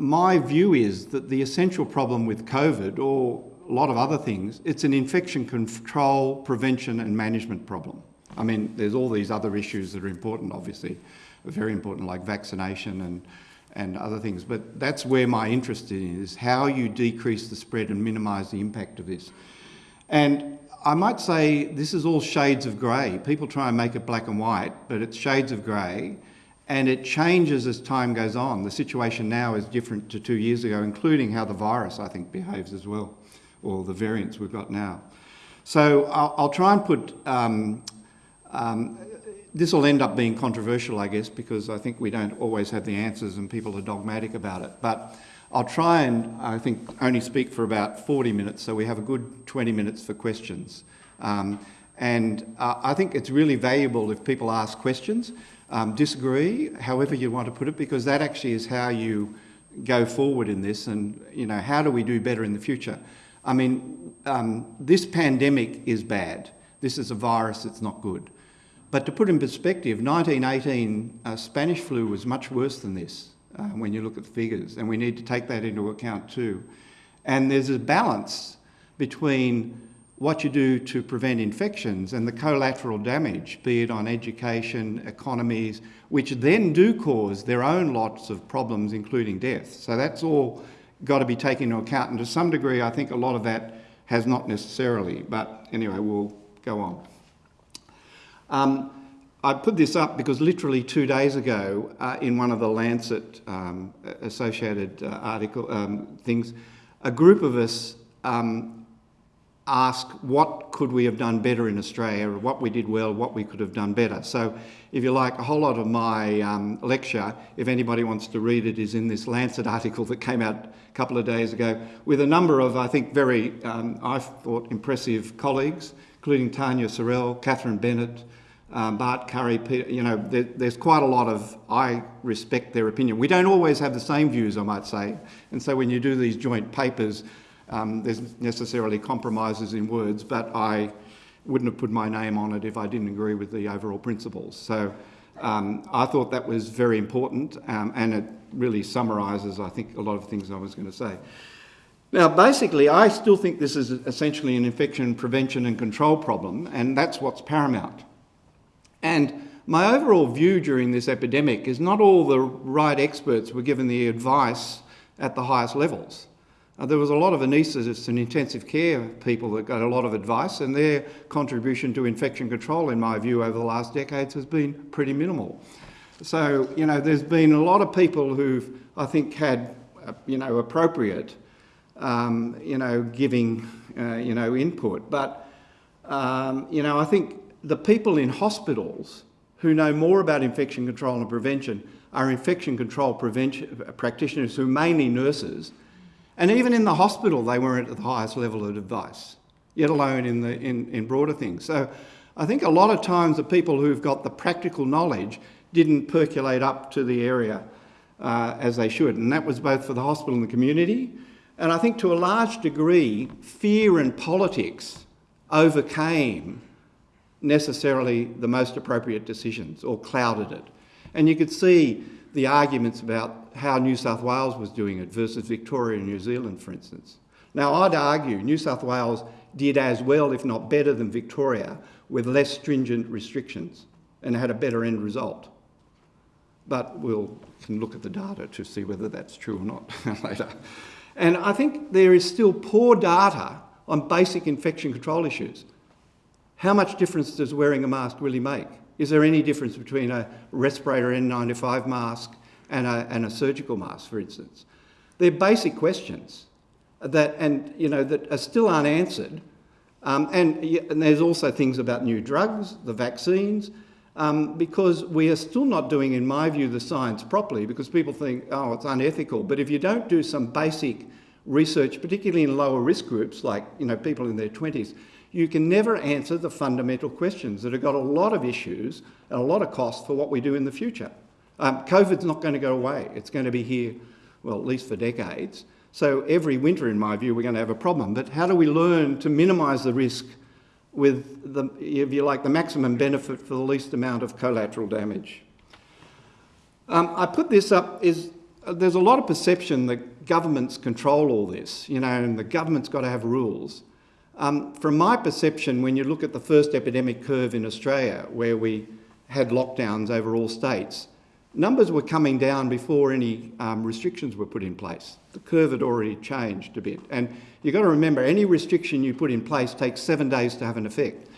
my view is that the essential problem with COVID, or a lot of other things, it's an infection control, prevention and management problem. I mean, there's all these other issues that are important, obviously, very important, like vaccination and, and other things. But that's where my interest is, how you decrease the spread and minimise the impact of this. And I might say this is all shades of grey. People try and make it black and white, but it's shades of grey and it changes as time goes on. The situation now is different to two years ago, including how the virus, I think, behaves as well, or the variants we've got now. So I'll, I'll try and put, um, um, this will end up being controversial, I guess, because I think we don't always have the answers and people are dogmatic about it. But I'll try and, I think, only speak for about 40 minutes, so we have a good 20 minutes for questions. Um, and uh, I think it's really valuable if people ask questions um, disagree, however you want to put it, because that actually is how you go forward in this and, you know, how do we do better in the future? I mean, um, this pandemic is bad. This is a virus that's not good. But to put in perspective, 1918 uh, Spanish flu was much worse than this uh, when you look at the figures, and we need to take that into account too. And there's a balance between what you do to prevent infections and the collateral damage, be it on education, economies, which then do cause their own lots of problems, including death. So that's all got to be taken into account. And to some degree, I think a lot of that has not necessarily. But anyway, we'll go on. Um, I put this up because literally two days ago, uh, in one of the Lancet um, associated uh, article um, things, a group of us um, ask what could we have done better in Australia, what we did well, what we could have done better. So if you like, a whole lot of my um, lecture, if anybody wants to read it, is in this Lancet article that came out a couple of days ago with a number of, I think, very, um, I thought, impressive colleagues, including Tania Sorrell, Catherine Bennett, um, Bart Currie, Peter, you know, there, there's quite a lot of, I respect their opinion. We don't always have the same views, I might say. And so when you do these joint papers, um, there's necessarily compromises in words, but I wouldn't have put my name on it if I didn't agree with the overall principles. So um, I thought that was very important um, and it really summarises, I think, a lot of things I was going to say. Now, basically, I still think this is essentially an infection prevention and control problem, and that's what's paramount. And my overall view during this epidemic is not all the right experts were given the advice at the highest levels. Uh, there was a lot of anaesthetists and intensive care people that got a lot of advice and their contribution to infection control, in my view, over the last decades has been pretty minimal. So, you know, there's been a lot of people who've, I think, had, uh, you know, appropriate, um, you know, giving, uh, you know, input. But, um, you know, I think the people in hospitals who know more about infection control and prevention are infection control prevention practitioners who are mainly nurses and even in the hospital, they weren't at the highest level of advice, yet alone in, the, in, in broader things. So I think a lot of times the people who've got the practical knowledge didn't percolate up to the area uh, as they should. And that was both for the hospital and the community. And I think to a large degree, fear and politics overcame necessarily the most appropriate decisions or clouded it. And you could see the arguments about how New South Wales was doing it versus Victoria and New Zealand, for instance. Now, I'd argue New South Wales did as well, if not better, than Victoria with less stringent restrictions and had a better end result. But we'll can look at the data to see whether that's true or not later. And I think there is still poor data on basic infection control issues. How much difference does wearing a mask really make? Is there any difference between a respirator N95 mask and a, and a surgical mask, for instance? They're basic questions that, and, you know, that are still unanswered. Um, and, and, there's also things about new drugs, the vaccines, um, because we are still not doing, in my view, the science properly because people think, oh, it's unethical. But if you don't do some basic research, particularly in lower risk groups, like you know, people in their 20s, you can never answer the fundamental questions that have got a lot of issues and a lot of cost for what we do in the future. Um, COVID's not going to go away. It's going to be here, well, at least for decades. So every winter, in my view, we're going to have a problem. But how do we learn to minimise the risk with, the, if you like, the maximum benefit for the least amount of collateral damage? Um, I put this up is there's a lot of perception that governments control all this, you know, and the government's got to have rules. Um, from my perception, when you look at the first epidemic curve in Australia, where we had lockdowns over all states, numbers were coming down before any um, restrictions were put in place. The curve had already changed a bit. And you've got to remember, any restriction you put in place takes seven days to have an effect.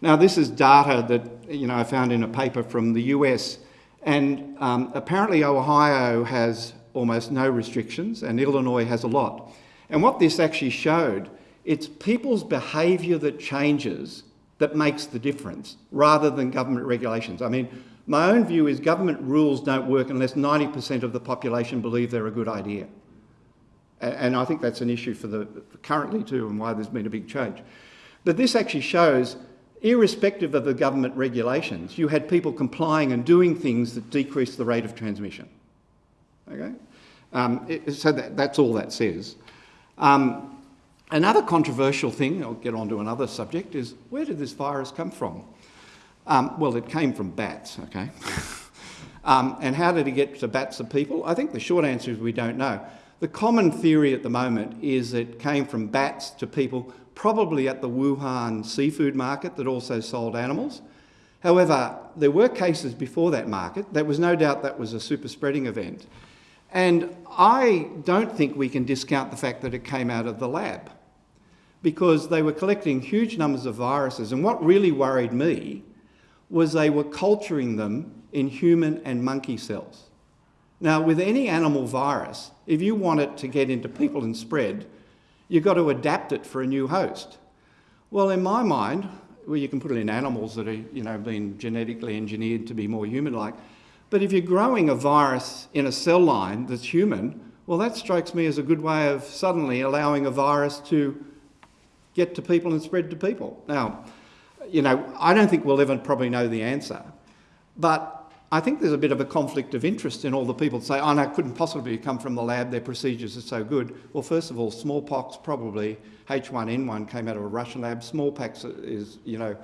Now, this is data that you know I found in a paper from the US, and um, apparently Ohio has almost no restrictions, and Illinois has a lot. And what this actually showed, it's people's behaviour that changes that makes the difference, rather than government regulations. I mean, my own view is government rules don't work unless 90% of the population believe they're a good idea. And I think that's an issue for the currently too and why there's been a big change. But this actually shows, irrespective of the government regulations, you had people complying and doing things that decreased the rate of transmission. Okay? Um, it, so that, that's all that says. Um, another controversial thing, I'll get on to another subject, is where did this virus come from? Um, well, it came from bats, okay? um, and how did it get to bats and people? I think the short answer is we don't know. The common theory at the moment is it came from bats to people, probably at the Wuhan seafood market that also sold animals. However, there were cases before that market. There was no doubt that was a super spreading event. And I don't think we can discount the fact that it came out of the lab because they were collecting huge numbers of viruses. And what really worried me was they were culturing them in human and monkey cells. Now, with any animal virus, if you want it to get into people and spread, you've got to adapt it for a new host. Well, in my mind, well, you can put it in animals that are, you know, been genetically engineered to be more human-like. But if you're growing a virus in a cell line that's human, well, that strikes me as a good way of suddenly allowing a virus to get to people and spread to people. Now, you know, I don't think we'll ever probably know the answer. But I think there's a bit of a conflict of interest in all the people that say, oh no, it couldn't possibly come from the lab, their procedures are so good. Well, first of all, smallpox probably, H1N1 came out of a Russian lab. Smallpox is, you know,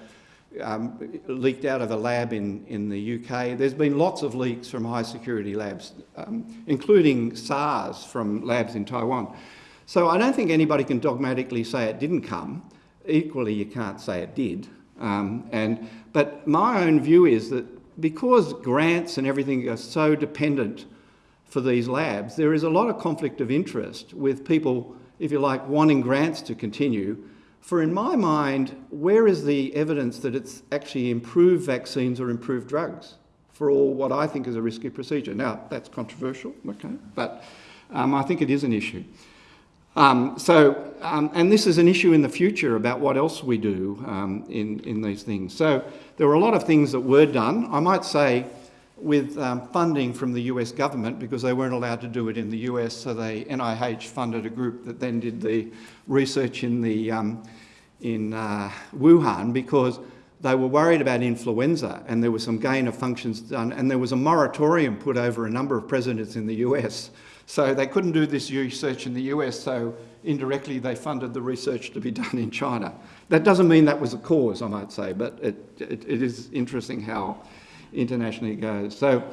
um, leaked out of a lab in, in the UK. There's been lots of leaks from high security labs, um, including SARS from labs in Taiwan. So I don't think anybody can dogmatically say it didn't come. Equally, you can't say it did. Um, and, but my own view is that because grants and everything are so dependent for these labs, there is a lot of conflict of interest with people, if you like, wanting grants to continue. For in my mind, where is the evidence that it's actually improved vaccines or improved drugs for all what I think is a risky procedure? Now, that's controversial, okay, but um, I think it is an issue. Um, so, um, and this is an issue in the future about what else we do um, in, in these things. So there were a lot of things that were done. I might say with um, funding from the US government because they weren't allowed to do it in the US, so they, NIH funded a group that then did the research in, the, um, in uh, Wuhan because they were worried about influenza and there was some gain of functions done and there was a moratorium put over a number of presidents in the US so they couldn't do this research in the US, so indirectly they funded the research to be done in China. That doesn't mean that was a cause, I might say, but it, it, it is interesting how internationally it goes. So,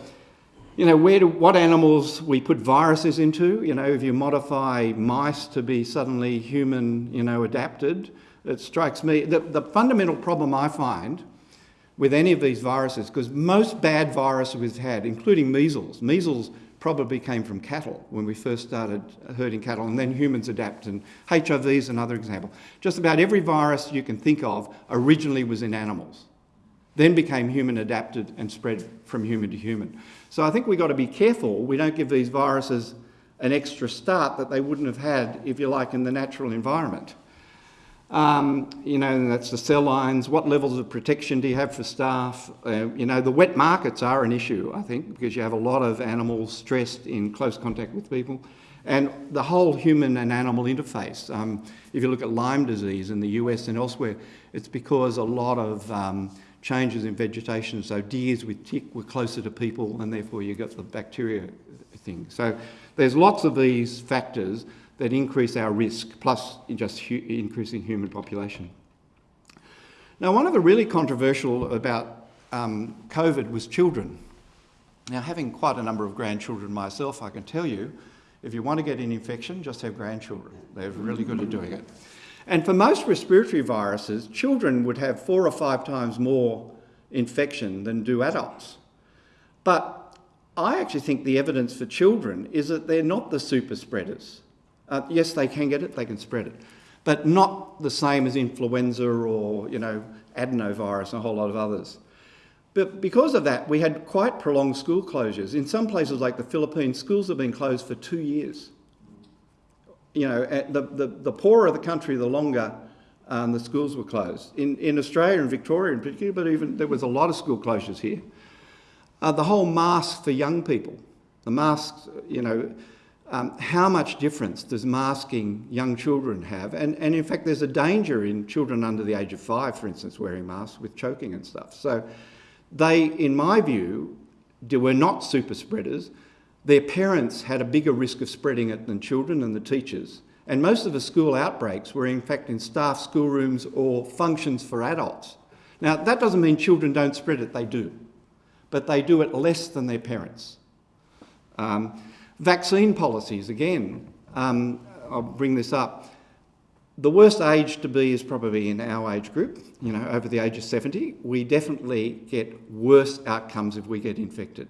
you know, where do, what animals we put viruses into, you know, if you modify mice to be suddenly human, you know, adapted, it strikes me, the, the fundamental problem I find with any of these viruses, because most bad viruses we've had, including measles, measles probably came from cattle when we first started herding cattle, and then humans adapt. And HIV is another example. Just about every virus you can think of originally was in animals, then became human adapted and spread from human to human. So I think we've got to be careful we don't give these viruses an extra start that they wouldn't have had, if you like, in the natural environment. Um, you know, that's the cell lines. What levels of protection do you have for staff? Uh, you know, the wet markets are an issue, I think, because you have a lot of animals stressed in close contact with people. And the whole human and animal interface. Um, if you look at Lyme disease in the US and elsewhere, it's because a lot of um, changes in vegetation. So deers with tick were closer to people and therefore you got the bacteria thing. So there's lots of these factors that increase our risk, plus just hu increasing human population. Now, one of the really controversial about um, COVID was children. Now, having quite a number of grandchildren myself, I can tell you, if you want to get an infection, just have grandchildren. They're really good at doing it. And for most respiratory viruses, children would have four or five times more infection than do adults. But I actually think the evidence for children is that they're not the super spreaders. Uh, yes, they can get it, they can spread it, but not the same as influenza or, you know, adenovirus and a whole lot of others. But because of that, we had quite prolonged school closures. In some places like the Philippines, schools have been closed for two years. You know, the, the, the poorer the country, the longer um, the schools were closed. In, in Australia and Victoria in particular, but even there was a lot of school closures here. Uh, the whole mask for young people, the masks, you know, um, how much difference does masking young children have? And, and in fact, there's a danger in children under the age of five, for instance, wearing masks with choking and stuff. So they, in my view, were not super spreaders. Their parents had a bigger risk of spreading it than children and the teachers. And most of the school outbreaks were in fact in staff schoolrooms or functions for adults. Now, that doesn't mean children don't spread it, they do. But they do it less than their parents. Um, Vaccine policies, again, um, I'll bring this up. The worst age to be is probably in our age group, you know, over the age of 70. We definitely get worse outcomes if we get infected.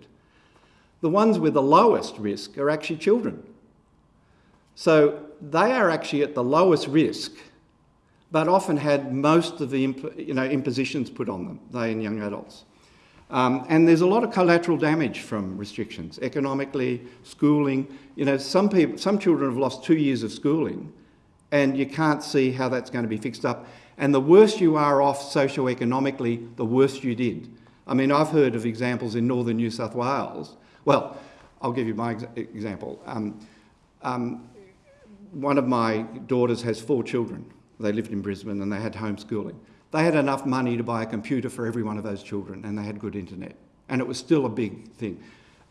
The ones with the lowest risk are actually children. So they are actually at the lowest risk, but often had most of the you know, impositions put on them, they and young adults. Um, and there's a lot of collateral damage from restrictions, economically, schooling. You know, some people, some children have lost two years of schooling and you can't see how that's going to be fixed up. And the worse you are off socioeconomically, the worse you did. I mean, I've heard of examples in northern New South Wales. Well, I'll give you my ex example. Um, um, one of my daughters has four children. They lived in Brisbane and they had homeschooling. They had enough money to buy a computer for every one of those children and they had good internet. And it was still a big thing.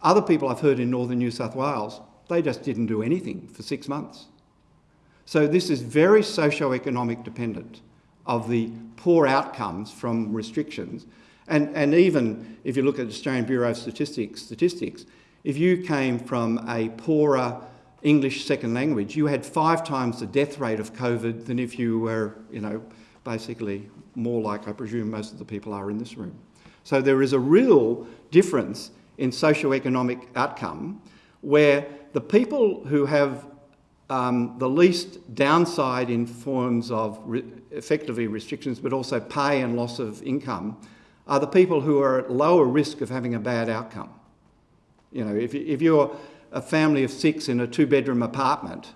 Other people I've heard in northern New South Wales, they just didn't do anything for six months. So this is very socio-economic dependent of the poor outcomes from restrictions. And, and even if you look at the Australian Bureau of Statistics, statistics, if you came from a poorer English second language, you had five times the death rate of COVID than if you were, you know, basically more like I presume most of the people are in this room. So there is a real difference in socio-economic outcome where the people who have um, the least downside in forms of re effectively restrictions but also pay and loss of income are the people who are at lower risk of having a bad outcome. You know, if, if you're a family of six in a two-bedroom apartment,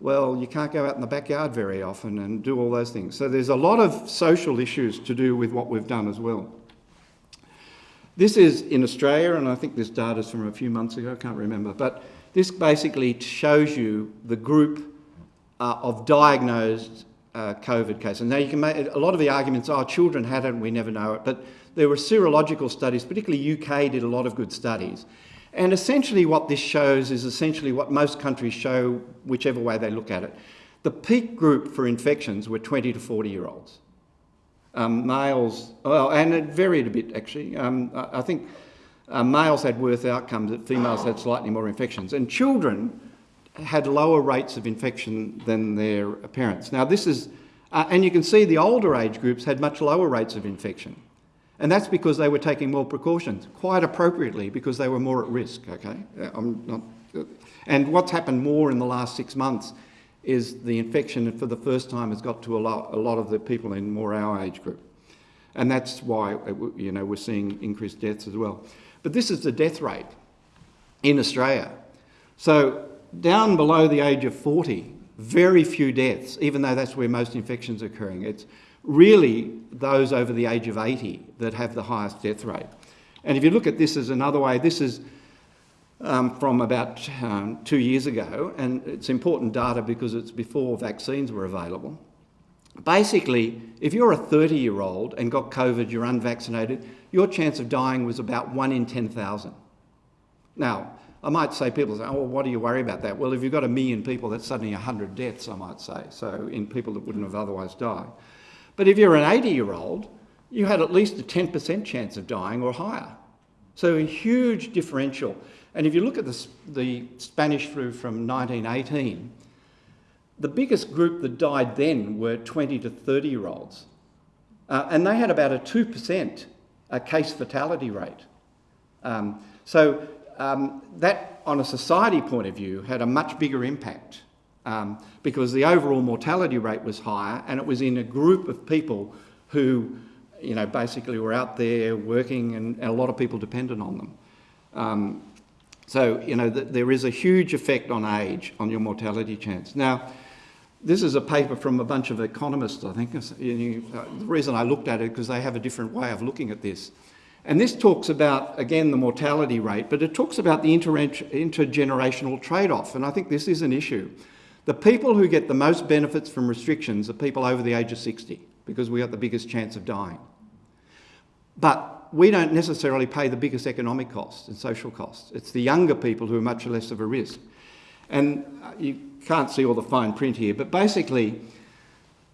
well, you can't go out in the backyard very often and do all those things. So there's a lot of social issues to do with what we've done as well. This is in Australia, and I think this data is from a few months ago, I can't remember, but this basically shows you the group uh, of diagnosed uh, COVID cases. Now you can make a lot of the arguments, oh, children had it, we never know it, but there were serological studies, particularly UK did a lot of good studies. And essentially what this shows is essentially what most countries show, whichever way they look at it. The peak group for infections were 20 to 40 year olds. Um, males, well, and it varied a bit actually. Um, I think uh, males had worse outcomes, that females had slightly more infections. And children had lower rates of infection than their parents. Now this is, uh, and you can see the older age groups had much lower rates of infection. And that's because they were taking more precautions, quite appropriately, because they were more at risk, okay? I'm not, uh, and what's happened more in the last six months is the infection for the first time has got to a lot, a lot of the people in more our age group. And that's why, uh, you know, we're seeing increased deaths as well. But this is the death rate in Australia. So down below the age of 40, very few deaths, even though that's where most infections are occurring. It's really those over the age of 80 that have the highest death rate. And if you look at this as another way, this is um, from about um, two years ago, and it's important data because it's before vaccines were available. Basically, if you're a 30 year old and got COVID, you're unvaccinated, your chance of dying was about one in 10,000. Now, I might say people say, oh, well, what do you worry about that? Well, if you've got a million people, that's suddenly 100 deaths, I might say, so in people that wouldn't have otherwise died. But if you're an 80 year old, you had at least a 10% chance of dying or higher. So a huge differential. And if you look at the, the Spanish flu from 1918, the biggest group that died then were 20 to 30 year olds. Uh, and they had about a 2% uh, case fatality rate. Um, so um, that, on a society point of view, had a much bigger impact um, because the overall mortality rate was higher and it was in a group of people who, you know, basically were out there working and, and a lot of people depended on them. Um, so, you know, th there is a huge effect on age on your mortality chance. Now, this is a paper from a bunch of economists, I think. You, uh, the reason I looked at it because they have a different way of looking at this. And this talks about, again, the mortality rate, but it talks about the inter intergenerational trade-off, and I think this is an issue. The people who get the most benefits from restrictions are people over the age of 60, because we got the biggest chance of dying. But we don't necessarily pay the biggest economic costs and social costs. It's the younger people who are much less of a risk. And uh, you can't see all the fine print here, but basically,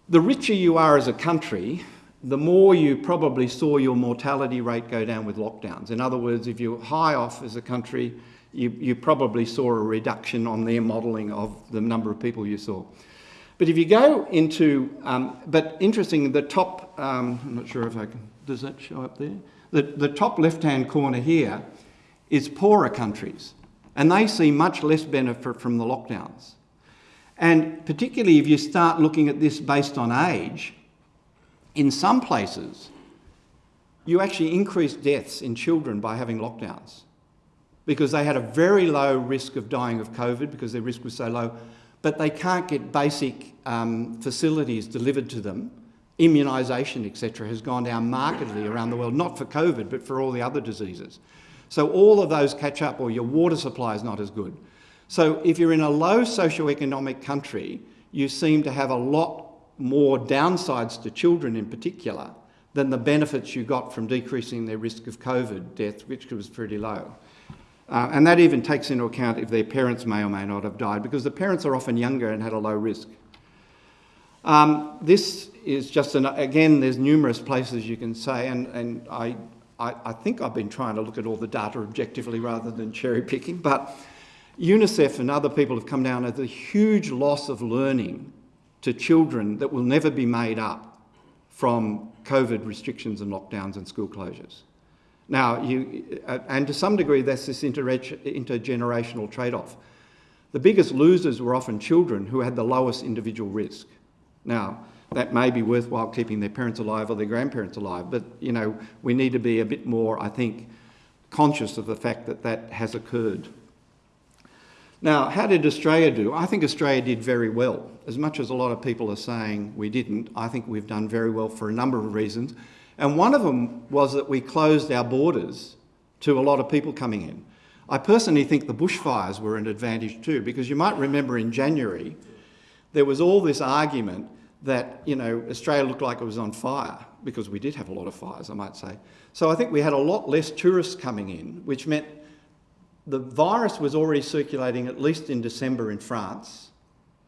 the richer you are as a country, the more you probably saw your mortality rate go down with lockdowns. In other words, if you're high off as a country, you, you probably saw a reduction on their modelling of the number of people you saw. But if you go into, um, but interesting, the top, um, I'm not sure if I can, does that show up there? The, the top left-hand corner here is poorer countries, and they see much less benefit from the lockdowns. And particularly if you start looking at this based on age, in some places, you actually increase deaths in children by having lockdowns because they had a very low risk of dying of COVID because their risk was so low, but they can't get basic um, facilities delivered to them. Immunisation, etc., has gone down markedly around the world, not for COVID, but for all the other diseases. So all of those catch up, or your water supply is not as good. So if you're in a low socioeconomic country, you seem to have a lot more downsides to children in particular than the benefits you got from decreasing their risk of COVID death, which was pretty low. Uh, and that even takes into account if their parents may or may not have died, because the parents are often younger and had a low risk. Um, this is just, an, again, there's numerous places you can say, and, and I, I, I think I've been trying to look at all the data objectively rather than cherry picking, but UNICEF and other people have come down as a huge loss of learning to children that will never be made up from COVID restrictions and lockdowns and school closures. Now, you, uh, and to some degree, that's this intergenerational trade-off. The biggest losers were often children who had the lowest individual risk. Now, that may be worthwhile keeping their parents alive or their grandparents alive, but, you know, we need to be a bit more, I think, conscious of the fact that that has occurred. Now, how did Australia do? I think Australia did very well. As much as a lot of people are saying we didn't, I think we've done very well for a number of reasons. And one of them was that we closed our borders to a lot of people coming in. I personally think the bushfires were an advantage too, because you might remember in January, there was all this argument that, you know, Australia looked like it was on fire, because we did have a lot of fires, I might say. So I think we had a lot less tourists coming in, which meant the virus was already circulating at least in December in France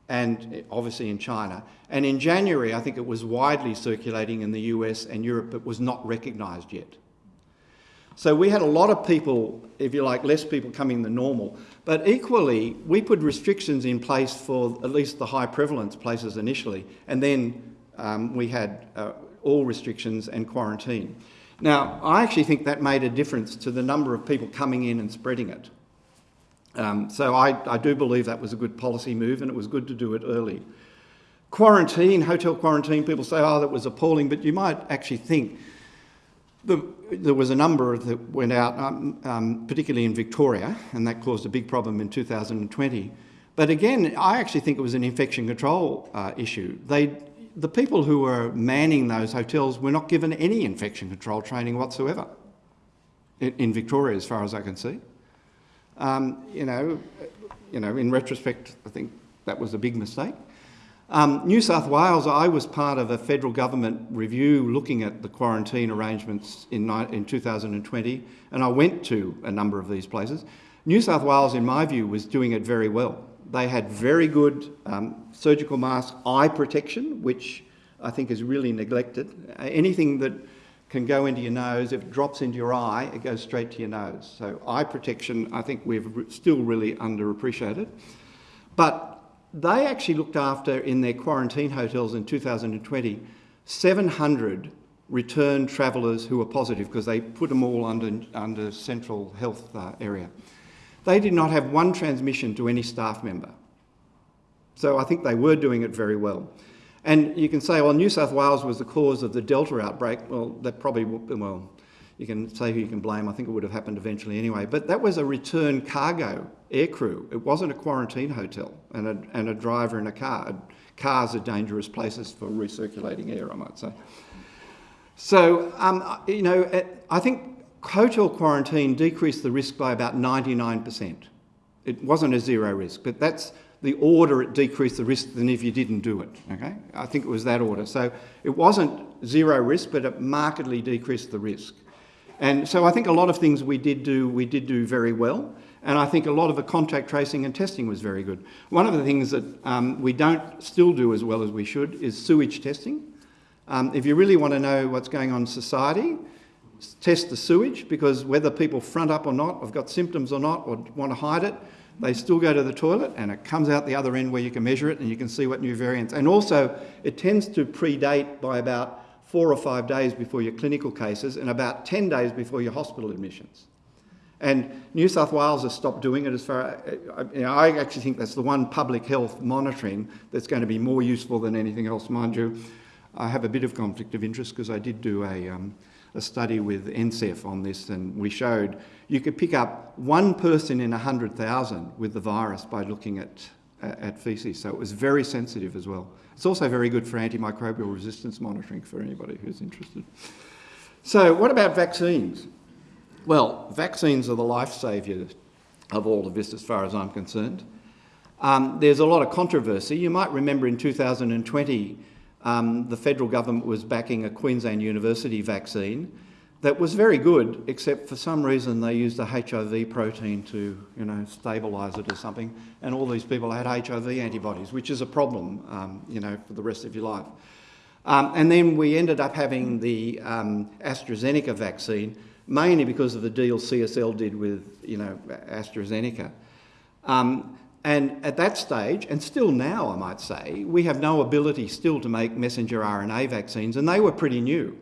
and obviously in China. And in January, I think it was widely circulating in the US and Europe, but was not recognised yet. So we had a lot of people, if you like, less people coming than normal. But equally, we put restrictions in place for at least the high prevalence places initially, and then um, we had uh, all restrictions and quarantine. Now, I actually think that made a difference to the number of people coming in and spreading it. Um, so I, I do believe that was a good policy move and it was good to do it early. Quarantine, hotel quarantine, people say, oh, that was appalling, but you might actually think the, there was a number that went out, um, um, particularly in Victoria, and that caused a big problem in 2020. But again, I actually think it was an infection control uh, issue. They, the people who were manning those hotels were not given any infection control training whatsoever in, in Victoria, as far as I can see. Um, you know, you know, in retrospect, I think that was a big mistake. Um, New South Wales, I was part of a federal government review looking at the quarantine arrangements in, in 2020, and I went to a number of these places. New South Wales, in my view, was doing it very well. They had very good um, surgical mask eye protection, which I think is really neglected. Anything that can go into your nose. If it drops into your eye, it goes straight to your nose. So eye protection, I think we've still really underappreciated. But they actually looked after, in their quarantine hotels in 2020, 700 returned travellers who were positive because they put them all under, under central health uh, area. They did not have one transmission to any staff member. So I think they were doing it very well. And you can say, well, New South Wales was the cause of the Delta outbreak. Well, that probably, well, you can say who you can blame. I think it would have happened eventually anyway. But that was a return cargo aircrew. It wasn't a quarantine hotel and a, and a driver in a car. Cars are dangerous places for recirculating air, I might say. So, um, you know, I think hotel quarantine decreased the risk by about 99%. It wasn't a zero risk, but that's the order it decreased the risk than if you didn't do it, okay? I think it was that order. So it wasn't zero risk, but it markedly decreased the risk. And so I think a lot of things we did do, we did do very well. And I think a lot of the contact tracing and testing was very good. One of the things that um, we don't still do as well as we should is sewage testing. Um, if you really want to know what's going on in society, test the sewage because whether people front up or not, have got symptoms or not, or want to hide it, they still go to the toilet and it comes out the other end where you can measure it and you can see what new variants. And also, it tends to predate by about four or five days before your clinical cases and about 10 days before your hospital admissions. And New South Wales has stopped doing it as far, you know, I actually think that's the one public health monitoring that's going to be more useful than anything else, mind you. I have a bit of conflict of interest because I did do a, um, a study with NCEF on this and we showed you could pick up one person in 100,000 with the virus by looking at, at feces. So it was very sensitive as well. It's also very good for antimicrobial resistance monitoring for anybody who's interested. So what about vaccines? Well, vaccines are the life saviour of all of this as far as I'm concerned. Um, there's a lot of controversy. You might remember in 2020 um, the federal government was backing a Queensland University vaccine that was very good, except for some reason they used a HIV protein to, you know, stabilise it or something, and all these people had HIV antibodies, which is a problem, um, you know, for the rest of your life. Um, and then we ended up having the um, AstraZeneca vaccine, mainly because of the deal CSL did with, you know, AstraZeneca. Um, and at that stage, and still now I might say, we have no ability still to make messenger RNA vaccines, and they were pretty new.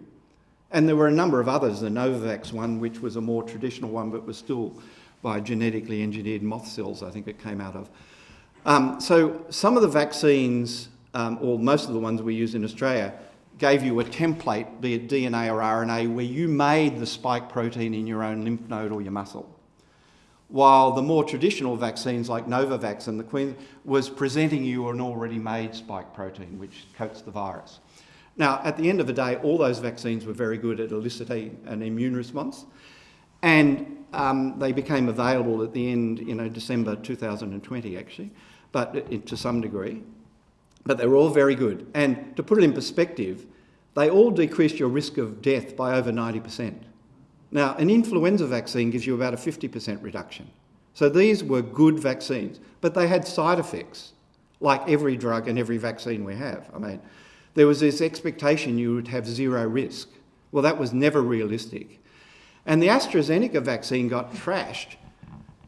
And there were a number of others, the Novavax one, which was a more traditional one, but was still by genetically engineered moth cells, I think it came out of. Um, so some of the vaccines, um, or most of the ones we use in Australia, gave you a template, be it DNA or RNA, where you made the spike protein in your own lymph node or your muscle. While the more traditional vaccines like Novavax and the Queen was presenting you an already made spike protein, which coats the virus. Now, at the end of the day, all those vaccines were very good at eliciting an immune response, and um, they became available at the end, you know, December 2020 actually, but it, to some degree. But they were all very good. And to put it in perspective, they all decreased your risk of death by over 90%. Now, an influenza vaccine gives you about a 50% reduction. So these were good vaccines, but they had side effects, like every drug and every vaccine we have. I mean, there was this expectation you would have zero risk. Well, that was never realistic. And the AstraZeneca vaccine got trashed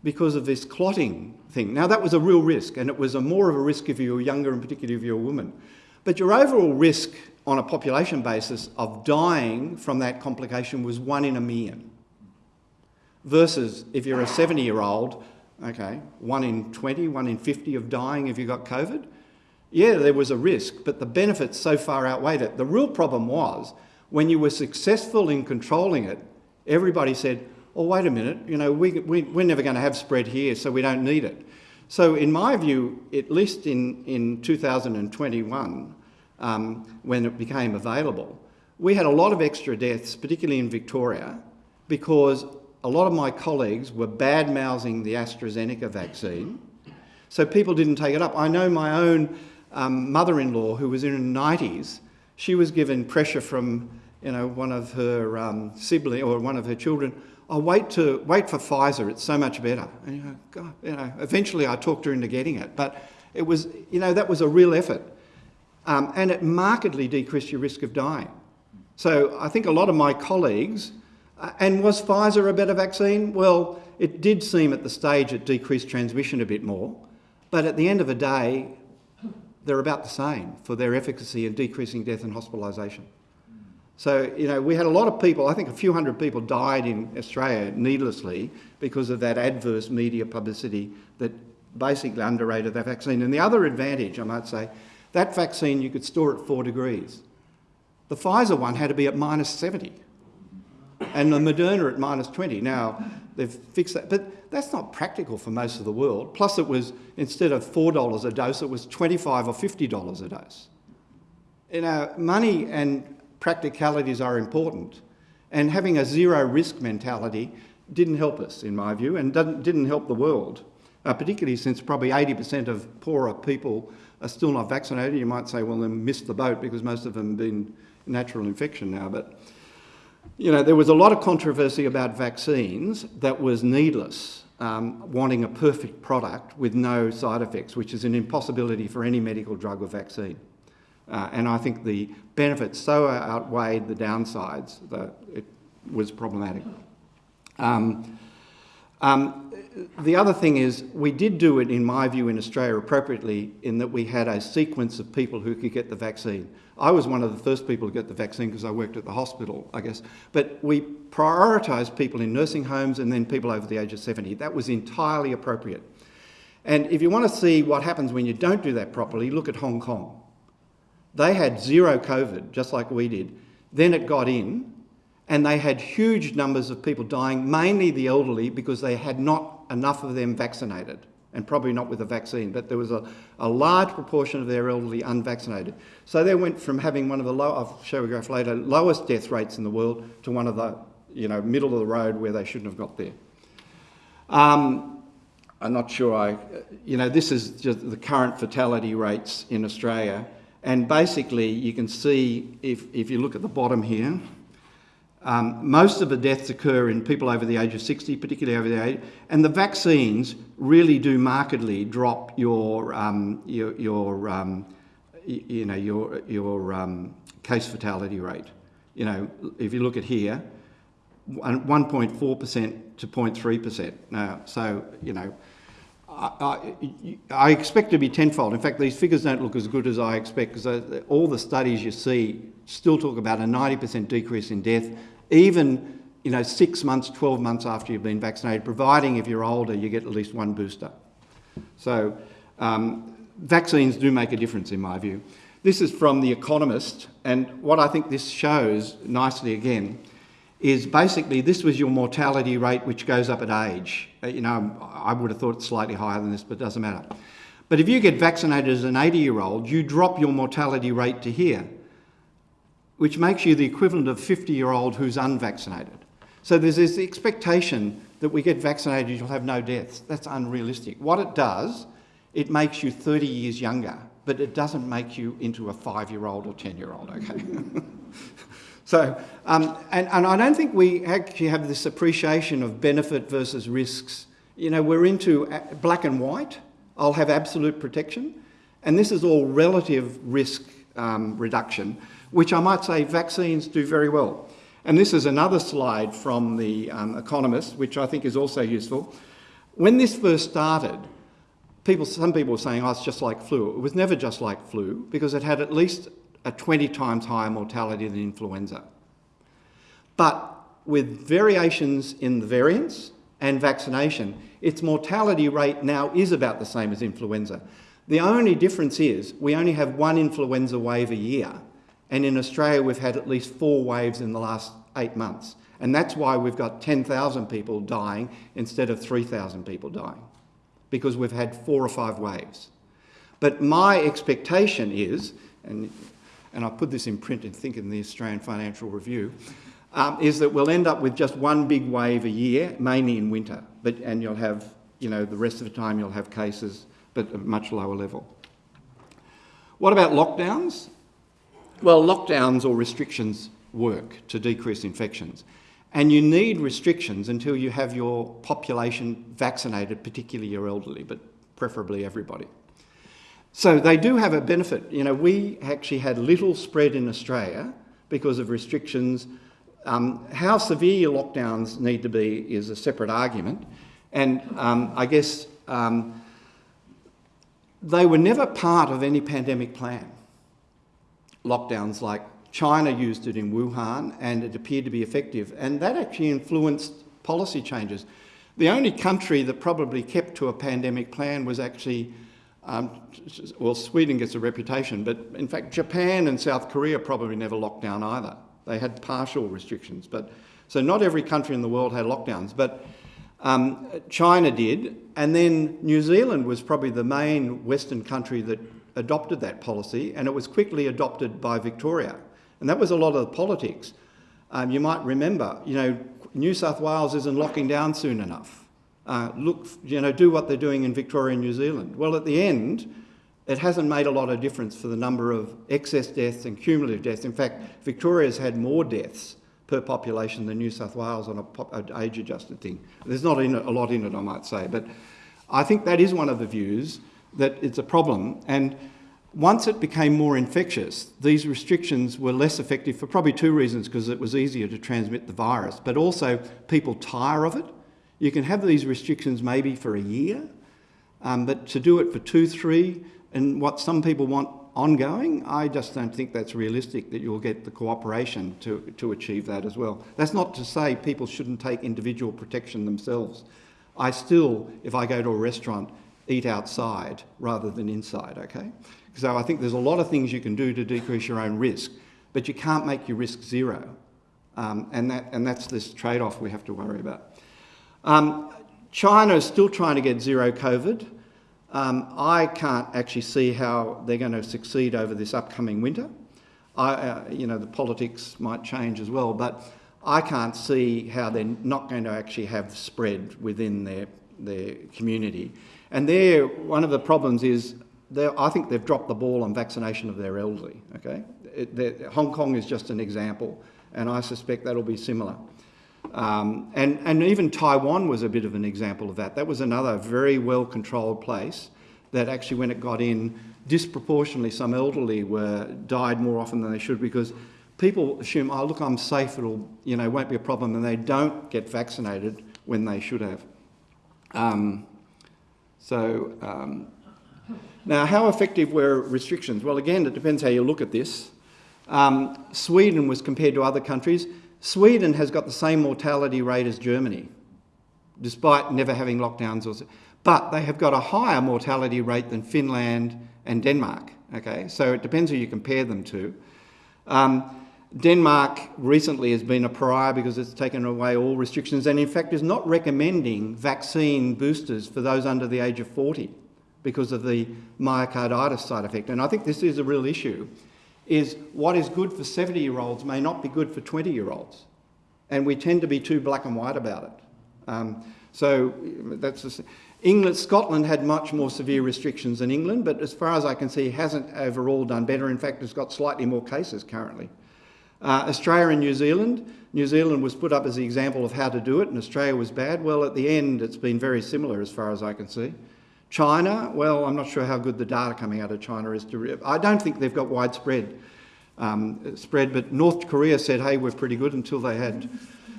because of this clotting thing. Now, that was a real risk, and it was a more of a risk if you were younger, and particularly if you were a woman. But your overall risk on a population basis of dying from that complication was one in a million. Versus if you're a 70 year old, okay, one in 20, one in 50 of dying if you got COVID yeah, there was a risk, but the benefits so far outweighed it. The real problem was when you were successful in controlling it, everybody said, oh, wait a minute, you know, we, we, we're never going to have spread here, so we don't need it. So in my view, at least in, in 2021, um, when it became available, we had a lot of extra deaths, particularly in Victoria, because a lot of my colleagues were bad-mouthing the AstraZeneca vaccine, so people didn't take it up. I know my own um, mother-in-law who was in her 90s, she was given pressure from you know, one of her um, or one of her children, oh, wait, to, wait for Pfizer, it's so much better. And you God, you know, eventually I talked her into getting it, but it was, you know, that was a real effort. Um, and it markedly decreased your risk of dying. So I think a lot of my colleagues, uh, and was Pfizer a better vaccine? Well, it did seem at the stage it decreased transmission a bit more, but at the end of the day, they're about the same for their efficacy in decreasing death and hospitalisation. So, you know, we had a lot of people, I think a few hundred people died in Australia needlessly because of that adverse media publicity that basically underrated that vaccine. And the other advantage, I might say, that vaccine you could store at four degrees. The Pfizer one had to be at minus 70 and the Moderna at minus 20. Now, they've fixed that, but that's not practical for most of the world. Plus it was, instead of $4 a dose, it was 25 or $50 a dose. You know, money and practicalities are important. And having a zero risk mentality didn't help us, in my view, and didn't help the world, uh, particularly since probably 80% of poorer people are still not vaccinated. You might say, well, they missed the boat because most of them have been natural infection now. But, you know, there was a lot of controversy about vaccines that was needless, um, wanting a perfect product with no side effects, which is an impossibility for any medical drug or vaccine. Uh, and I think the benefits so outweighed the downsides that it was problematic. Um, um, the other thing is, we did do it, in my view, in Australia appropriately in that we had a sequence of people who could get the vaccine. I was one of the first people to get the vaccine because I worked at the hospital, I guess. But we prioritised people in nursing homes and then people over the age of 70. That was entirely appropriate. And if you want to see what happens when you don't do that properly, look at Hong Kong. They had zero COVID, just like we did. Then it got in, and they had huge numbers of people dying, mainly the elderly, because they had not enough of them vaccinated, and probably not with a vaccine, but there was a, a large proportion of their elderly unvaccinated. So they went from having one of the low, I'll show a graph later, lowest death rates in the world to one of the, you know, middle of the road where they shouldn't have got there. Um, I'm not sure I, you know, this is just the current fatality rates in Australia. And basically, you can see, if, if you look at the bottom here, um, most of the deaths occur in people over the age of 60, particularly over the age, and the vaccines really do markedly drop your, um, your, your um, you know, your, your um, case fatality rate. You know, if you look at here, 1.4% to 0.3%. Now, so, you know, I, I, expect to be tenfold. In fact, these figures don't look as good as I expect because all the studies you see still talk about a 90% decrease in death, even you know, six months, 12 months after you've been vaccinated, providing if you're older, you get at least one booster. So um, vaccines do make a difference in my view. This is from The Economist, and what I think this shows nicely again is basically this was your mortality rate which goes up at age. Uh, you know, I would have thought it's slightly higher than this, but it doesn't matter. But if you get vaccinated as an 80 year old, you drop your mortality rate to here, which makes you the equivalent of 50 year old who's unvaccinated. So there's this expectation that we get vaccinated, you'll have no deaths. That's unrealistic. What it does, it makes you 30 years younger, but it doesn't make you into a five year old or 10 year old, okay? So, um, and, and I don't think we actually have this appreciation of benefit versus risks. You know, we're into black and white. I'll have absolute protection. And this is all relative risk um, reduction, which I might say vaccines do very well. And this is another slide from The um, Economist, which I think is also useful. When this first started, people, some people were saying, oh, it's just like flu. It was never just like flu because it had at least a 20 times higher mortality than influenza. But with variations in the variants and vaccination, its mortality rate now is about the same as influenza. The only difference is we only have one influenza wave a year. And in Australia, we've had at least four waves in the last eight months. And that's why we've got 10,000 people dying instead of 3,000 people dying, because we've had four or five waves. But my expectation is, and and I put this in print in Think in the Australian Financial Review, um, is that we'll end up with just one big wave a year, mainly in winter, but, and you'll have, you know, the rest of the time you'll have cases, but at a much lower level. What about lockdowns? Well, lockdowns or restrictions work to decrease infections. And you need restrictions until you have your population vaccinated, particularly your elderly, but preferably everybody. So they do have a benefit. You know, we actually had little spread in Australia because of restrictions. Um, how severe your lockdowns need to be is a separate argument. And um, I guess um, they were never part of any pandemic plan. Lockdowns like China used it in Wuhan and it appeared to be effective. And that actually influenced policy changes. The only country that probably kept to a pandemic plan was actually, um, well, Sweden gets a reputation, but in fact, Japan and South Korea probably never locked down either. They had partial restrictions. But So not every country in the world had lockdowns, but um, China did, and then New Zealand was probably the main Western country that adopted that policy, and it was quickly adopted by Victoria. And that was a lot of the politics. Um, you might remember, you know, New South Wales isn't locking down soon enough. Uh, look, you know, do what they're doing in Victoria and New Zealand. Well, at the end, it hasn't made a lot of difference for the number of excess deaths and cumulative deaths. In fact, Victoria's had more deaths per population than New South Wales on an age-adjusted thing. There's not a lot in it, I might say, but I think that is one of the views that it's a problem. And once it became more infectious, these restrictions were less effective for probably two reasons, because it was easier to transmit the virus, but also people tire of it. You can have these restrictions maybe for a year, um, but to do it for two, three, and what some people want ongoing, I just don't think that's realistic that you'll get the cooperation to, to achieve that as well. That's not to say people shouldn't take individual protection themselves. I still, if I go to a restaurant, eat outside rather than inside, okay? So I think there's a lot of things you can do to decrease your own risk, but you can't make your risk zero. Um, and, that, and that's this trade-off we have to worry about. Um, China is still trying to get zero COVID. Um, I can't actually see how they're going to succeed over this upcoming winter. I, uh, you know, the politics might change as well, but I can't see how they're not going to actually have spread within their, their community. And there, one of the problems is I think they've dropped the ball on vaccination of their elderly. Okay, it, Hong Kong is just an example, and I suspect that'll be similar. Um, and, and even Taiwan was a bit of an example of that. That was another very well controlled place that actually, when it got in, disproportionately some elderly were died more often than they should because people assume, oh look, I'm safe, it'll you know won't be a problem, and they don't get vaccinated when they should have. Um, so. Um, now, how effective were restrictions? Well, again, it depends how you look at this. Um, Sweden was compared to other countries. Sweden has got the same mortality rate as Germany, despite never having lockdowns. Or, but they have got a higher mortality rate than Finland and Denmark. Okay, so it depends who you compare them to. Um, Denmark recently has been a pariah because it's taken away all restrictions and in fact is not recommending vaccine boosters for those under the age of 40 because of the myocarditis side effect. And I think this is a real issue, is what is good for 70-year-olds may not be good for 20-year-olds. And we tend to be too black and white about it. Um, so that's just, England, Scotland had much more severe restrictions than England, but as far as I can see, hasn't overall done better. In fact, it's got slightly more cases currently. Uh, Australia and New Zealand, New Zealand was put up as the example of how to do it, and Australia was bad. Well, at the end, it's been very similar as far as I can see. China, well, I'm not sure how good the data coming out of China is. To, I don't think they've got widespread um, spread, but North Korea said, hey, we're pretty good until they had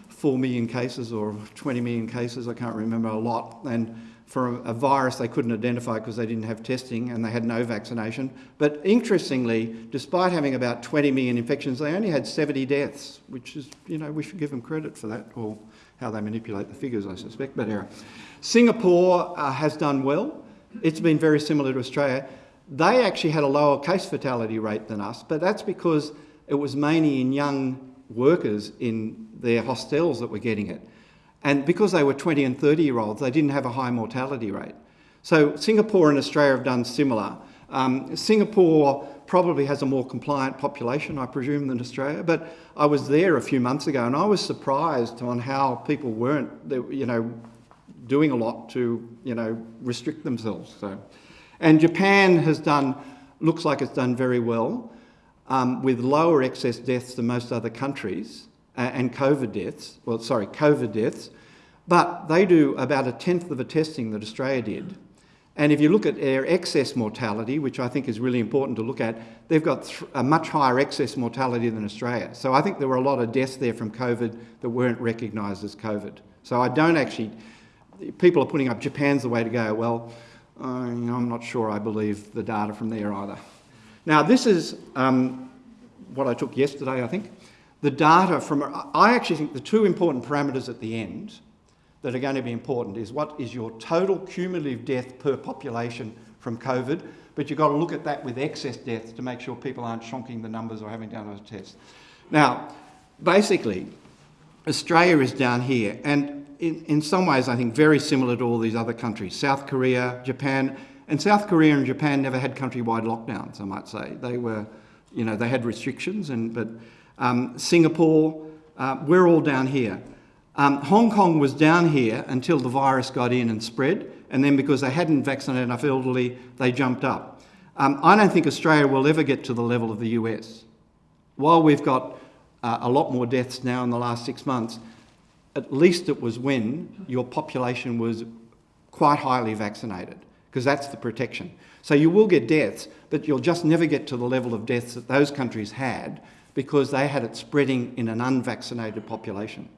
4 million cases or 20 million cases, I can't remember, a lot. And for a, a virus they couldn't identify because they didn't have testing and they had no vaccination. But interestingly, despite having about 20 million infections, they only had 70 deaths, which is, you know, we should give them credit for that, or how they manipulate the figures, I suspect, but anyway. Singapore uh, has done well. It's been very similar to Australia. They actually had a lower case fatality rate than us, but that's because it was mainly in young workers in their hostels that were getting it. And because they were 20 and 30 year olds, they didn't have a high mortality rate. So Singapore and Australia have done similar. Um, Singapore probably has a more compliant population, I presume, than Australia. But I was there a few months ago and I was surprised on how people weren't, you know, doing a lot to, you know, restrict themselves. So, and Japan has done, looks like it's done very well, um, with lower excess deaths than most other countries and COVID deaths. Well, sorry, COVID deaths, but they do about a tenth of the testing that Australia did. And if you look at their excess mortality, which I think is really important to look at, they've got a much higher excess mortality than Australia. So I think there were a lot of deaths there from COVID that weren't recognised as COVID. So I don't actually, people are putting up Japan's the way to go. Well, I'm not sure I believe the data from there either. Now this is um, what I took yesterday, I think. The data from, I actually think the two important parameters at the end that are going to be important is what is your total cumulative death per population from COVID, but you've got to look at that with excess deaths to make sure people aren't shonking the numbers or having done a test. Now, basically, Australia is down here, and in, in some ways I think very similar to all these other countries, South Korea, Japan, and South Korea and Japan never had countrywide lockdowns, I might say. They were, you know, they had restrictions, and but um, Singapore, uh, we're all down here. Um, Hong Kong was down here until the virus got in and spread, and then because they hadn't vaccinated enough elderly, they jumped up. Um, I don't think Australia will ever get to the level of the US. While we've got uh, a lot more deaths now in the last six months, at least it was when your population was quite highly vaccinated, because that's the protection. So you will get deaths, but you'll just never get to the level of deaths that those countries had because they had it spreading in an unvaccinated population.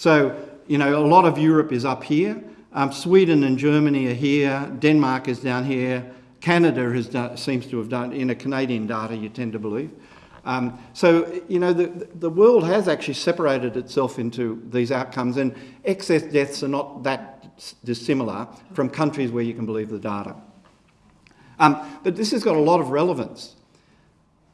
So, you know, a lot of Europe is up here. Um, Sweden and Germany are here. Denmark is down here. Canada has done, seems to have done, in a Canadian data, you tend to believe. Um, so, you know, the, the world has actually separated itself into these outcomes, and excess deaths are not that dissimilar from countries where you can believe the data. Um, but this has got a lot of relevance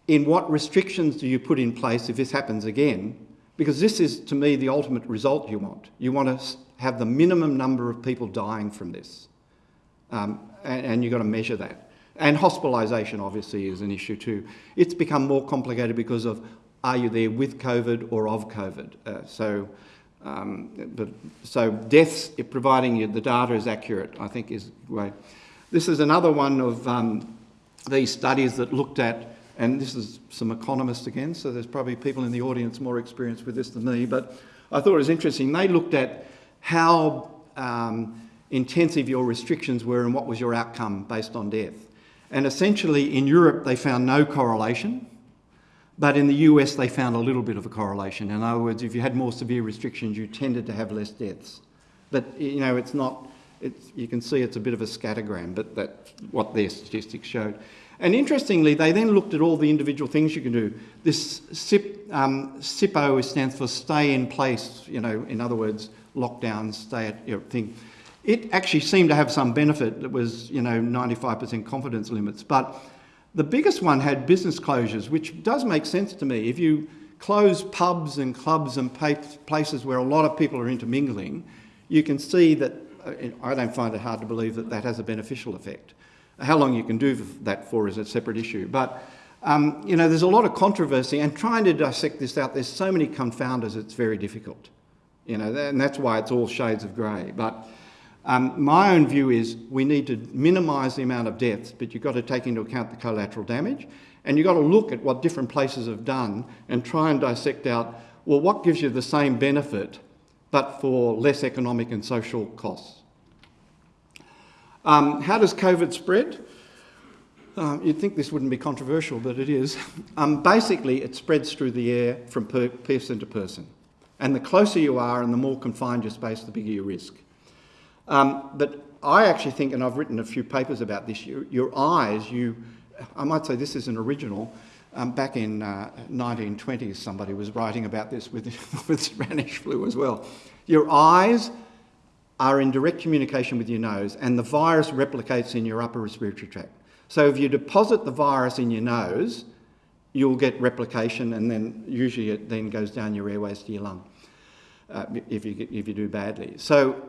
in what restrictions do you put in place if this happens again because this is, to me, the ultimate result you want. You want to have the minimum number of people dying from this. Um, and, and you've got to measure that. And hospitalisation, obviously, is an issue too. It's become more complicated because of are you there with COVID or of COVID? Uh, so, um, but, so deaths, providing you the data is accurate, I think is way. This is another one of um, these studies that looked at and this is some economists again, so there's probably people in the audience more experienced with this than me, but I thought it was interesting. They looked at how um, intensive your restrictions were and what was your outcome based on death. And essentially in Europe they found no correlation, but in the US they found a little bit of a correlation. In other words, if you had more severe restrictions, you tended to have less deaths. But you know, it's not, it's, you can see it's a bit of a scattergram, but that's what their statistics showed. And interestingly, they then looked at all the individual things you can do. This SIP, um, SIPO stands for stay in place, you know, in other words, lockdown, stay at your thing. It actually seemed to have some benefit that was, you know, 95% confidence limits. But the biggest one had business closures, which does make sense to me. If you close pubs and clubs and places where a lot of people are intermingling, you can see that, uh, I don't find it hard to believe that that has a beneficial effect. How long you can do that for is a separate issue. But, um, you know, there's a lot of controversy and trying to dissect this out, there's so many confounders, it's very difficult. You know, and that's why it's all shades of grey. But um, my own view is we need to minimise the amount of deaths, but you've got to take into account the collateral damage. And you've got to look at what different places have done and try and dissect out, well, what gives you the same benefit, but for less economic and social costs. Um, how does COVID spread? Um, you'd think this wouldn't be controversial, but it is. Um, basically, it spreads through the air from per person to person. And the closer you are and the more confined your space, the bigger your risk. Um, but I actually think, and I've written a few papers about this, your, your eyes, you, I might say this is an original, um, back in uh, 1920s somebody was writing about this with, with Spanish flu as well. Your eyes are in direct communication with your nose and the virus replicates in your upper respiratory tract. So if you deposit the virus in your nose, you'll get replication and then usually it then goes down your airways to your lung uh, if, you if you do badly. So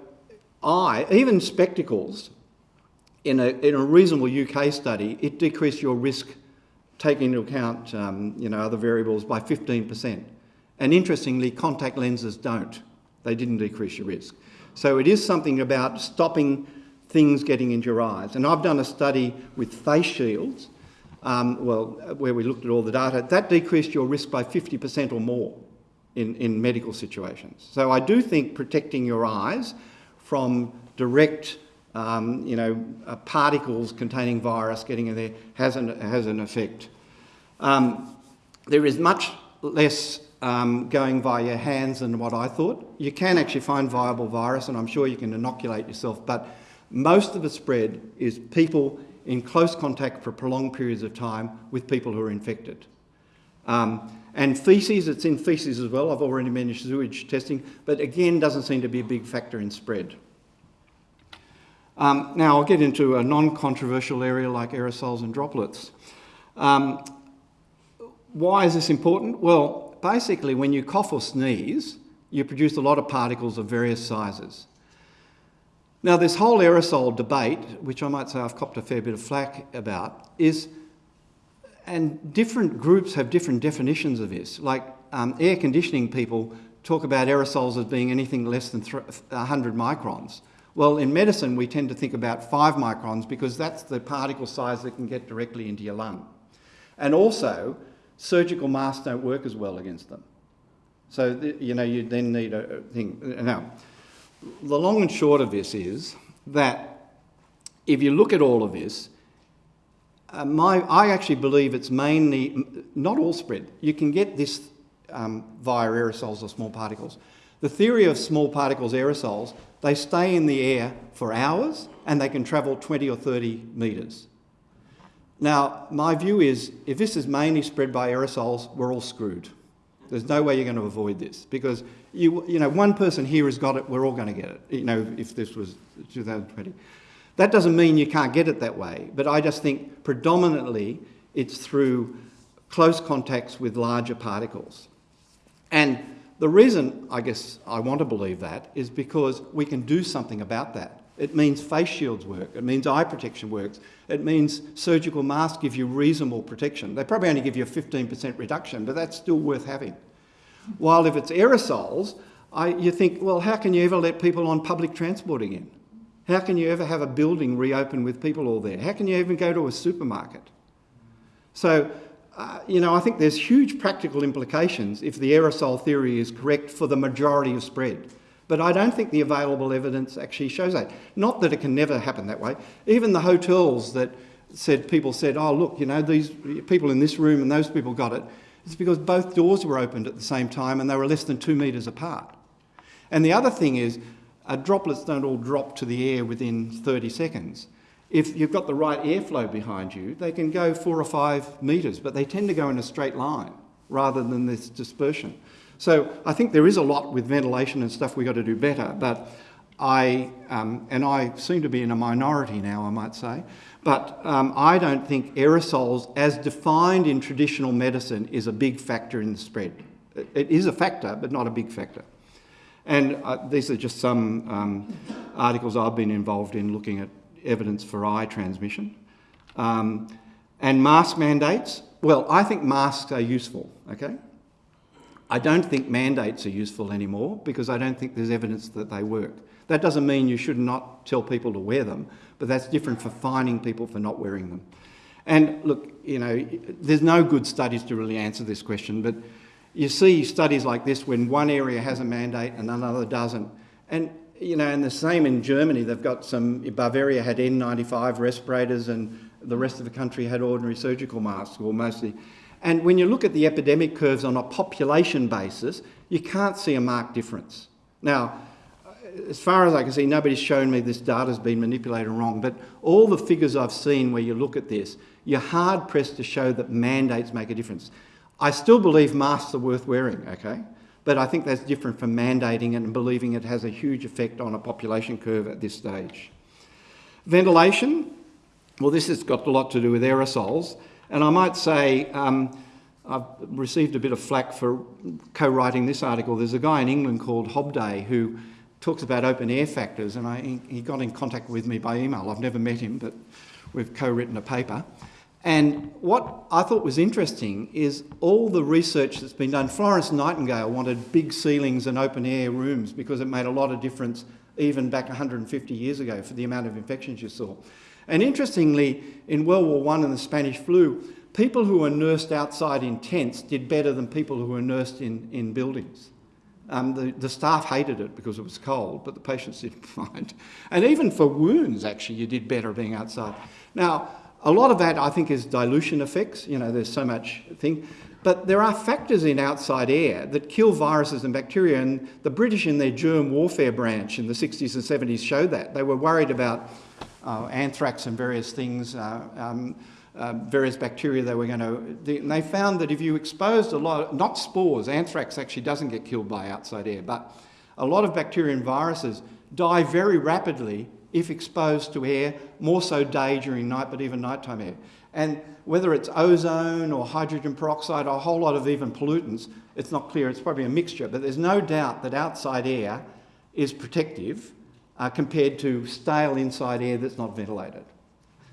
I, even spectacles, in a, in a reasonable UK study, it decreased your risk taking into account um, you know, other variables by 15%. And interestingly, contact lenses don't. They didn't decrease your risk. So it is something about stopping things getting into your eyes. And I've done a study with face shields, um, well, where we looked at all the data. That decreased your risk by 50% or more in, in medical situations. So I do think protecting your eyes from direct um, you know, uh, particles containing virus getting in there has an, has an effect. Um, there is much less um, going via your hands than what I thought. You can actually find viable virus and I'm sure you can inoculate yourself, but most of the spread is people in close contact for prolonged periods of time with people who are infected. Um, and feces, it's in feces as well. I've already mentioned sewage testing, but again, doesn't seem to be a big factor in spread. Um, now I'll get into a non-controversial area like aerosols and droplets. Um, why is this important? Well, basically when you cough or sneeze, you produce a lot of particles of various sizes. Now this whole aerosol debate, which I might say I've copped a fair bit of flack about, is, and different groups have different definitions of this. Like um, air conditioning people talk about aerosols as being anything less than 100 microns. Well, in medicine, we tend to think about five microns because that's the particle size that can get directly into your lung. And also, surgical masks don't work as well against them. So, you know, you then need a thing. Now, the long and short of this is that if you look at all of this, uh, my, I actually believe it's mainly, not all spread. You can get this um, via aerosols or small particles. The theory of small particles aerosols they stay in the air for hours and they can travel 20 or 30 metres. Now, my view is if this is mainly spread by aerosols, we're all screwed. There's no way you're going to avoid this because you, you know, one person here has got it, we're all going to get it, you know, if this was 2020. That doesn't mean you can't get it that way, but I just think predominantly it's through close contacts with larger particles. And the reason, I guess, I want to believe that is because we can do something about that. It means face shields work. It means eye protection works. It means surgical masks give you reasonable protection. They probably only give you a 15% reduction, but that's still worth having. While if it's aerosols, I, you think, well, how can you ever let people on public transport again? How can you ever have a building reopen with people all there? How can you even go to a supermarket? So uh, you know, I think there's huge practical implications if the aerosol theory is correct for the majority of spread. But I don't think the available evidence actually shows that. Not that it can never happen that way. Even the hotels that said, people said, oh, look, you know, these people in this room and those people got it. It's because both doors were opened at the same time and they were less than two metres apart. And the other thing is, uh, droplets don't all drop to the air within 30 seconds if you've got the right airflow behind you, they can go four or five metres, but they tend to go in a straight line rather than this dispersion. So I think there is a lot with ventilation and stuff we've got to do better, but I, um, and I seem to be in a minority now, I might say, but um, I don't think aerosols, as defined in traditional medicine, is a big factor in the spread. It is a factor, but not a big factor. And uh, these are just some um, articles I've been involved in looking at evidence for eye transmission. Um, and mask mandates, well, I think masks are useful, okay? I don't think mandates are useful anymore because I don't think there's evidence that they work. That doesn't mean you should not tell people to wear them, but that's different for fining people for not wearing them. And look, you know, there's no good studies to really answer this question, but you see studies like this when one area has a mandate and another doesn't. And you know, and the same in Germany, they've got some, Bavaria had N95 respirators and the rest of the country had ordinary surgical masks, or mostly. And when you look at the epidemic curves on a population basis, you can't see a marked difference. Now, as far as I can see, nobody's shown me this data's been manipulated wrong, but all the figures I've seen where you look at this, you're hard pressed to show that mandates make a difference. I still believe masks are worth wearing, okay? But I think that's different from mandating and believing it has a huge effect on a population curve at this stage. Ventilation, well, this has got a lot to do with aerosols. And I might say, um, I've received a bit of flack for co-writing this article. There's a guy in England called Hobday who talks about open air factors, and I, he got in contact with me by email. I've never met him, but we've co-written a paper. And what I thought was interesting is all the research that's been done. Florence Nightingale wanted big ceilings and open air rooms because it made a lot of difference even back 150 years ago for the amount of infections you saw. And interestingly, in World War I and the Spanish flu, people who were nursed outside in tents did better than people who were nursed in, in buildings. Um, the, the staff hated it because it was cold, but the patients didn't mind. And even for wounds, actually, you did better being outside. Now, a lot of that, I think, is dilution effects. You know, there's so much thing. But there are factors in outside air that kill viruses and bacteria, and the British in their germ warfare branch in the 60s and 70s showed that. They were worried about anthrax and various things, uh, um, uh, various bacteria they were going to... And they found that if you exposed a lot, not spores, anthrax actually doesn't get killed by outside air, but a lot of bacteria and viruses die very rapidly if exposed to air, more so day during night, but even nighttime air. And whether it's ozone or hydrogen peroxide or a whole lot of even pollutants, it's not clear, it's probably a mixture, but there's no doubt that outside air is protective uh, compared to stale inside air that's not ventilated.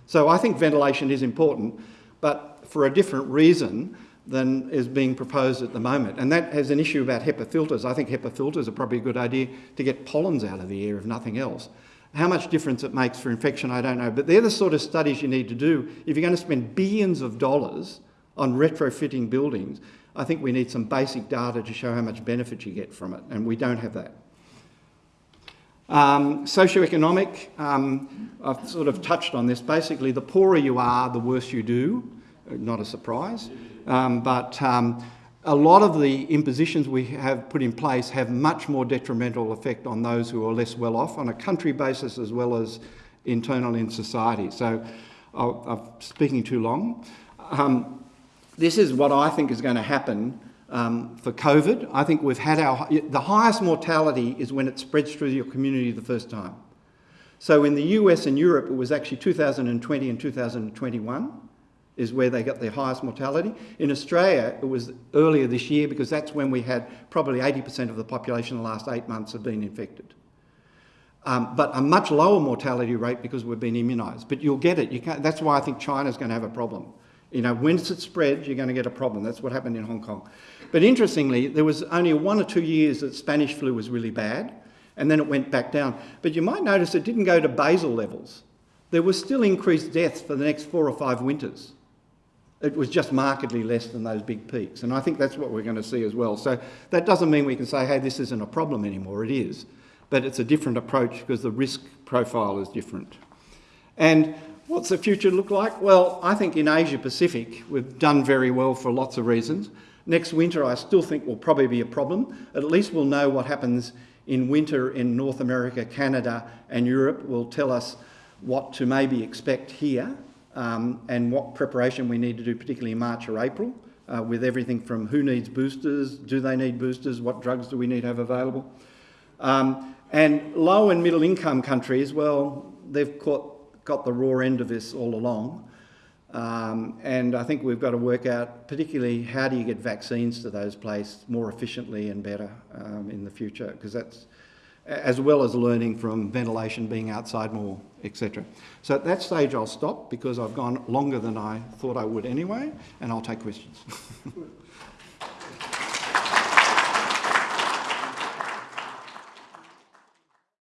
So I think ventilation is important, but for a different reason than is being proposed at the moment. And that has an issue about HEPA filters. I think HEPA filters are probably a good idea to get pollens out of the air, if nothing else. How much difference it makes for infection, I don't know. But they're the sort of studies you need to do. If you're going to spend billions of dollars on retrofitting buildings, I think we need some basic data to show how much benefit you get from it, and we don't have that. Um, socioeconomic, um, I've sort of touched on this. Basically, the poorer you are, the worse you do. Not a surprise. Um, but um, a lot of the impositions we have put in place have much more detrimental effect on those who are less well off on a country basis as well as internal in society. So i am speaking too long. Um, this is what I think is going to happen um, for COVID. I think we've had our, the highest mortality is when it spreads through your community the first time. So in the US and Europe, it was actually 2020 and 2021 is where they got their highest mortality. In Australia, it was earlier this year because that's when we had probably 80% of the population in the last eight months have been infected. Um, but a much lower mortality rate because we've been immunised. But you'll get it. You that's why I think China's going to have a problem. You know, once it spreads, you're going to get a problem. That's what happened in Hong Kong. But interestingly, there was only one or two years that Spanish flu was really bad, and then it went back down. But you might notice it didn't go to basal levels. There was still increased deaths for the next four or five winters it was just markedly less than those big peaks. And I think that's what we're going to see as well. So that doesn't mean we can say, hey, this isn't a problem anymore. It is. But it's a different approach because the risk profile is different. And what's the future look like? Well, I think in Asia Pacific, we've done very well for lots of reasons. Next winter, I still think will probably be a problem. At least we'll know what happens in winter in North America, Canada, and Europe will tell us what to maybe expect here um, and what preparation we need to do, particularly in March or April, uh, with everything from who needs boosters, do they need boosters, what drugs do we need to have available. Um, and low and middle income countries, well, they've caught, got the raw end of this all along. Um, and I think we've got to work out, particularly, how do you get vaccines to those places more efficiently and better um, in the future, because that's as well as learning from ventilation, being outside more, etc. So at that stage I'll stop because I've gone longer than I thought I would anyway, and I'll take questions.